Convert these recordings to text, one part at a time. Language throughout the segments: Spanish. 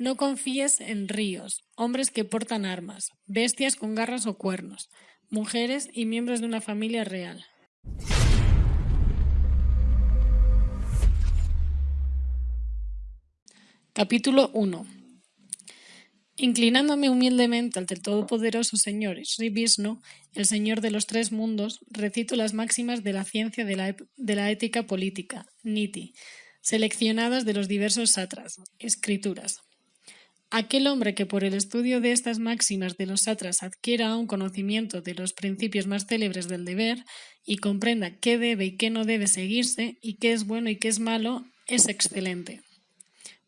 No confíes en ríos, hombres que portan armas, bestias con garras o cuernos, mujeres y miembros de una familia real. Capítulo 1 Inclinándome humildemente ante el todopoderoso Señor Sri Vishnu, el Señor de los tres mundos, recito las máximas de la ciencia de la, ética política, Niti, seleccionadas de los diversos satras, escrituras. Aquel hombre que por el estudio de estas máximas de los satras adquiera un conocimiento de los principios más célebres del deber y comprenda qué debe y qué no debe seguirse y qué es bueno y qué es malo, es excelente.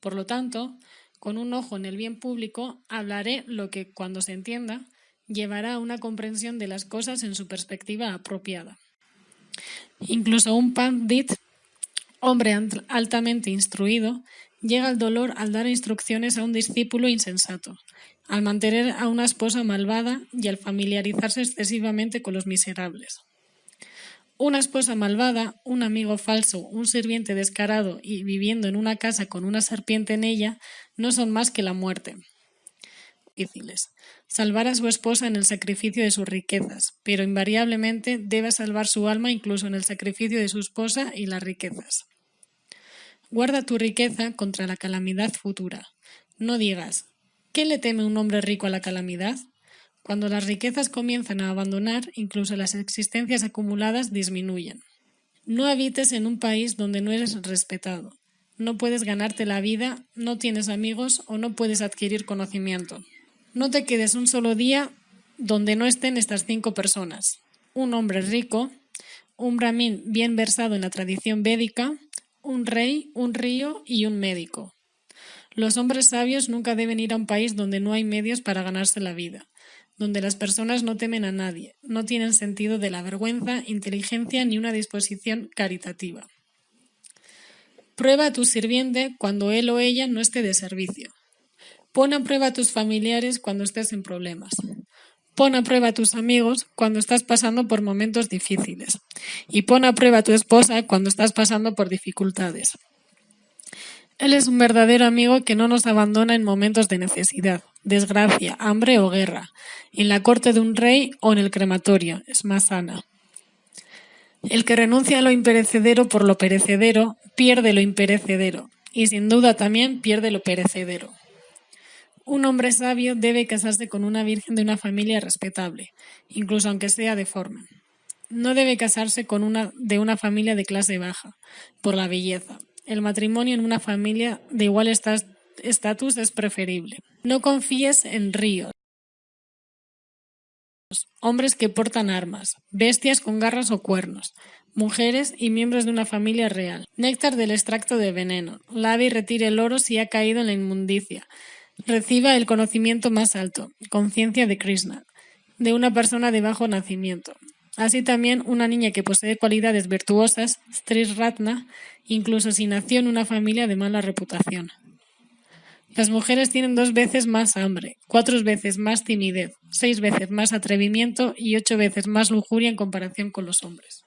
Por lo tanto, con un ojo en el bien público, hablaré lo que, cuando se entienda, llevará a una comprensión de las cosas en su perspectiva apropiada. Incluso un pandit, hombre altamente instruido, Llega el dolor al dar instrucciones a un discípulo insensato, al mantener a una esposa malvada y al familiarizarse excesivamente con los miserables. Una esposa malvada, un amigo falso, un sirviente descarado y viviendo en una casa con una serpiente en ella no son más que la muerte. Difíciles. Salvar a su esposa en el sacrificio de sus riquezas, pero invariablemente debe salvar su alma incluso en el sacrificio de su esposa y las riquezas. Guarda tu riqueza contra la calamidad futura. No digas, ¿qué le teme un hombre rico a la calamidad? Cuando las riquezas comienzan a abandonar, incluso las existencias acumuladas disminuyen. No habites en un país donde no eres respetado. No puedes ganarte la vida, no tienes amigos o no puedes adquirir conocimiento. No te quedes un solo día donde no estén estas cinco personas. Un hombre rico, un brahmin bien versado en la tradición védica, un rey, un río y un médico. Los hombres sabios nunca deben ir a un país donde no hay medios para ganarse la vida, donde las personas no temen a nadie, no tienen sentido de la vergüenza, inteligencia ni una disposición caritativa. Prueba a tu sirviente cuando él o ella no esté de servicio. Pon a prueba a tus familiares cuando estés en problemas. Pon a prueba a tus amigos cuando estás pasando por momentos difíciles. Y pon a prueba a tu esposa cuando estás pasando por dificultades. Él es un verdadero amigo que no nos abandona en momentos de necesidad, desgracia, hambre o guerra, en la corte de un rey o en el crematorio, es más sana. El que renuncia a lo imperecedero por lo perecedero, pierde lo imperecedero, y sin duda también pierde lo perecedero. Un hombre sabio debe casarse con una virgen de una familia respetable, incluso aunque sea deforme. No debe casarse con una de una familia de clase baja, por la belleza. El matrimonio en una familia de igual estatus es preferible. No confíes en ríos, hombres que portan armas, bestias con garras o cuernos, mujeres y miembros de una familia real. Néctar del extracto de veneno. Lave y retire el oro si ha caído en la inmundicia reciba el conocimiento más alto, conciencia de Krishna, de una persona de bajo nacimiento. Así también una niña que posee cualidades virtuosas, Stris Ratna, incluso si nació en una familia de mala reputación. Las mujeres tienen dos veces más hambre, cuatro veces más timidez, seis veces más atrevimiento y ocho veces más lujuria en comparación con los hombres.